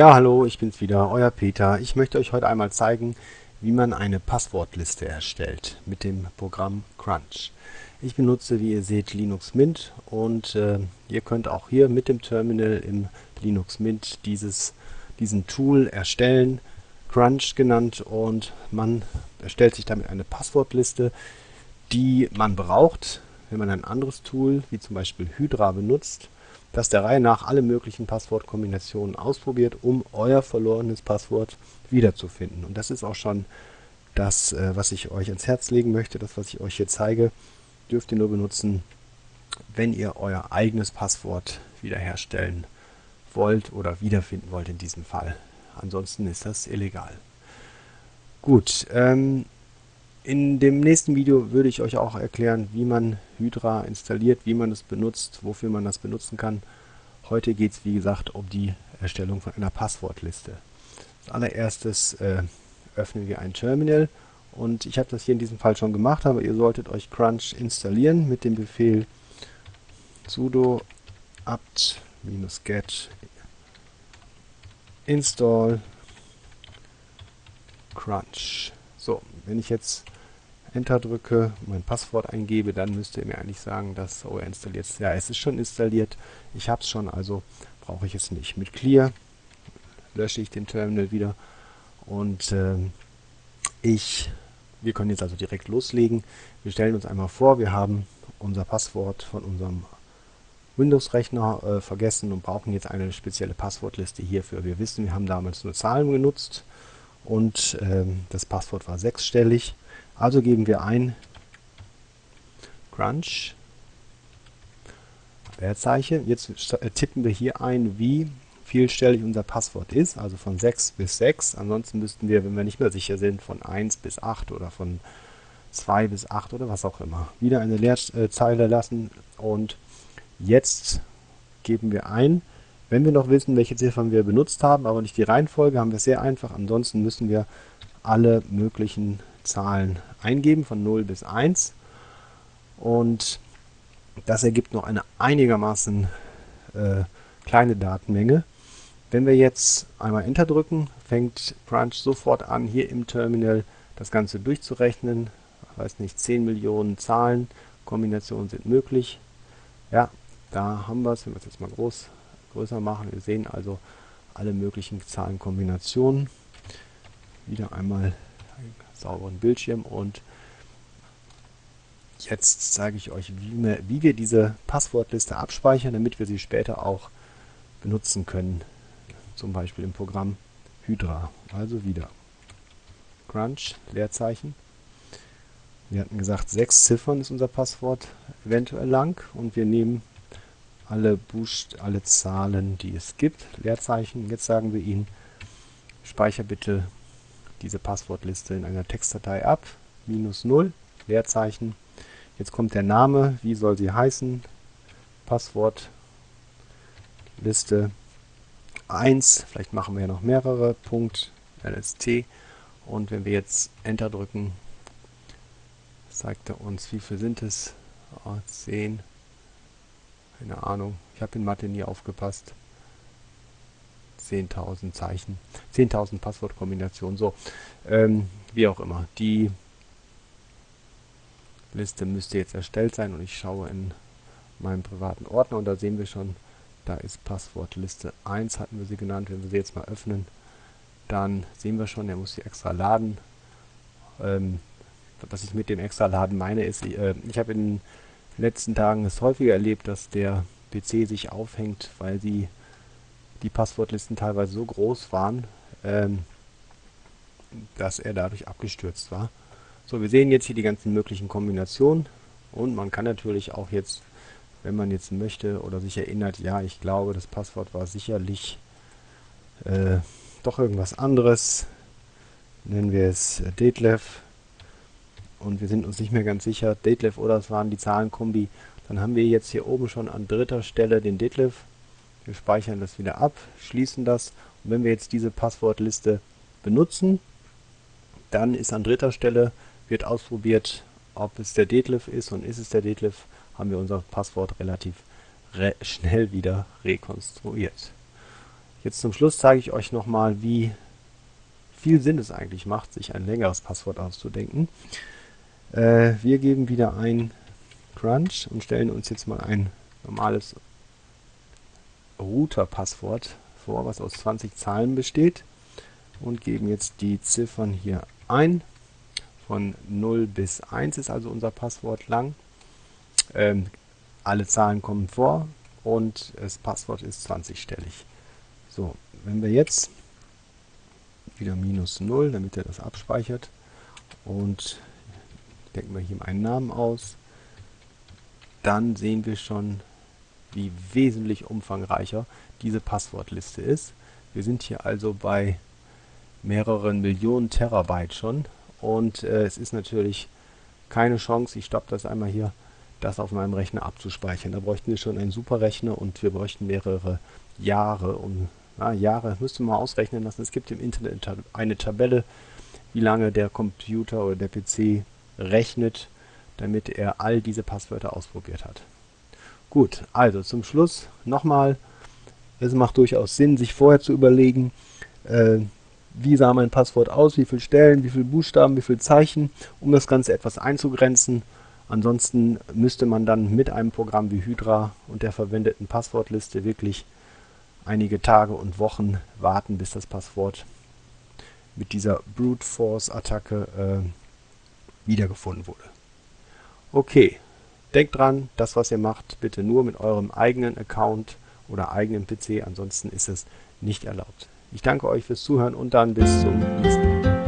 Ja, hallo, ich bin's wieder, euer Peter. Ich möchte euch heute einmal zeigen, wie man eine Passwortliste erstellt mit dem Programm Crunch. Ich benutze, wie ihr seht, Linux Mint und äh, ihr könnt auch hier mit dem Terminal im Linux Mint dieses, diesen Tool erstellen, Crunch genannt und man erstellt sich damit eine Passwortliste, die man braucht, wenn man ein anderes Tool, wie zum Beispiel Hydra benutzt, das der Reihe nach alle möglichen Passwortkombinationen ausprobiert, um euer verlorenes Passwort wiederzufinden. Und das ist auch schon das, äh, was ich euch ans Herz legen möchte. Das, was ich euch hier zeige, dürft ihr nur benutzen, wenn ihr euer eigenes Passwort wiederherstellen wollt oder wiederfinden wollt in diesem Fall. Ansonsten ist das illegal. Gut, ähm, in dem nächsten Video würde ich euch auch erklären, wie man Hydra installiert, wie man es benutzt, wofür man das benutzen kann. Heute geht es wie gesagt um die Erstellung von einer Passwortliste. Als allererstes äh, öffnen wir ein Terminal und ich habe das hier in diesem Fall schon gemacht, aber ihr solltet euch Crunch installieren mit dem Befehl sudo apt-get install crunch. So, wenn ich jetzt Enter drücke, mein Passwort eingebe, dann müsste er mir eigentlich sagen, dass oh, er installiert ist. Ja, es ist schon installiert. Ich habe es schon, also brauche ich es nicht. Mit Clear lösche ich den Terminal wieder und äh, ich, wir können jetzt also direkt loslegen. Wir stellen uns einmal vor, wir haben unser Passwort von unserem Windows-Rechner äh, vergessen und brauchen jetzt eine spezielle Passwortliste hierfür. Wir wissen, wir haben damals nur Zahlen genutzt und ähm, das Passwort war sechsstellig. Also geben wir ein Crunch Leerzeichen. Jetzt äh, tippen wir hier ein, wie vielstellig unser Passwort ist, also von 6 bis 6. Ansonsten müssten wir, wenn wir nicht mehr sicher sind, von 1 bis 8 oder von 2 bis 8 oder was auch immer. Wieder eine Leerzeile lassen und jetzt geben wir ein, wenn wir noch wissen, welche Ziffern wir benutzt haben, aber nicht die Reihenfolge, haben wir es sehr einfach. Ansonsten müssen wir alle möglichen Zahlen eingeben, von 0 bis 1. Und das ergibt noch eine einigermaßen äh, kleine Datenmenge. Wenn wir jetzt einmal Enter drücken, fängt Crunch sofort an, hier im Terminal das Ganze durchzurechnen. Ich weiß nicht, 10 Millionen Zahlen, Kombinationen sind möglich. Ja, da haben wir es, wenn wir es jetzt mal groß größer machen. Wir sehen also alle möglichen Zahlenkombinationen. Wieder einmal sauberen Bildschirm und jetzt zeige ich euch, wie wir, diese Passwortliste abspeichern, damit wir sie später auch benutzen können. Zum Beispiel im Programm Hydra. Also wieder Crunch, Leerzeichen. Wir hatten gesagt, sechs Ziffern ist unser Passwort eventuell lang und wir nehmen alle, Buchst alle Zahlen, die es gibt, Leerzeichen. Jetzt sagen wir ihnen, speicher bitte diese Passwortliste in einer Textdatei ab, minus 0, Leerzeichen. Jetzt kommt der Name, wie soll sie heißen, Passwortliste 1, vielleicht machen wir ja noch mehrere, Punkt, LST. Und wenn wir jetzt Enter drücken, zeigt er uns, wie viel sind es? Oh, 10, keine Ahnung. Ich habe in Mathe nie aufgepasst. 10.000 Zeichen. 10.000 Passwortkombinationen. So, ähm, wie auch immer. Die Liste müsste jetzt erstellt sein und ich schaue in meinem privaten Ordner und da sehen wir schon, da ist Passwortliste 1, hatten wir sie genannt. Wenn wir sie jetzt mal öffnen, dann sehen wir schon, er muss sie extra laden. Ähm, was ich mit dem extra laden meine, ist, äh, ich habe in letzten Tagen es häufiger erlebt, dass der PC sich aufhängt, weil die, die Passwortlisten teilweise so groß waren, ähm, dass er dadurch abgestürzt war. So, wir sehen jetzt hier die ganzen möglichen Kombinationen und man kann natürlich auch jetzt, wenn man jetzt möchte oder sich erinnert, ja, ich glaube, das Passwort war sicherlich äh, doch irgendwas anderes. Nennen wir es äh, Detlef und wir sind uns nicht mehr ganz sicher, Detlef oder es waren die Zahlenkombi, dann haben wir jetzt hier oben schon an dritter Stelle den Detlef. Wir speichern das wieder ab, schließen das und wenn wir jetzt diese Passwortliste benutzen, dann ist an dritter Stelle, wird ausprobiert, ob es der Detlef ist und ist es der Detlef, haben wir unser Passwort relativ re schnell wieder rekonstruiert. Jetzt zum Schluss zeige ich euch nochmal, wie viel Sinn es eigentlich macht, sich ein längeres Passwort auszudenken. Äh, wir geben wieder ein Crunch und stellen uns jetzt mal ein normales Router-Passwort vor, was aus 20 Zahlen besteht und geben jetzt die Ziffern hier ein. Von 0 bis 1 ist also unser Passwort lang. Ähm, alle Zahlen kommen vor und das Passwort ist 20-stellig. So, wenn wir jetzt wieder minus 0, damit er das abspeichert und denken wir hier einen Namen aus, dann sehen wir schon, wie wesentlich umfangreicher diese Passwortliste ist. Wir sind hier also bei mehreren Millionen Terabyte schon und äh, es ist natürlich keine Chance, ich stoppe das einmal hier, das auf meinem Rechner abzuspeichern. Da bräuchten wir schon einen Superrechner und wir bräuchten mehrere Jahre, um ja, Jahre, müsste man ausrechnen lassen. Es gibt im Internet eine Tabelle, wie lange der Computer oder der PC rechnet, damit er all diese Passwörter ausprobiert hat. Gut, also zum Schluss nochmal, es macht durchaus Sinn, sich vorher zu überlegen, äh, wie sah mein Passwort aus, wie viele Stellen, wie viele Buchstaben, wie viele Zeichen, um das Ganze etwas einzugrenzen. Ansonsten müsste man dann mit einem Programm wie Hydra und der verwendeten Passwortliste wirklich einige Tage und Wochen warten, bis das Passwort mit dieser Brute Force Attacke äh, wiedergefunden wurde. Okay, denkt dran, das was ihr macht, bitte nur mit eurem eigenen Account oder eigenen PC, ansonsten ist es nicht erlaubt. Ich danke euch fürs Zuhören und dann bis zum nächsten Mal.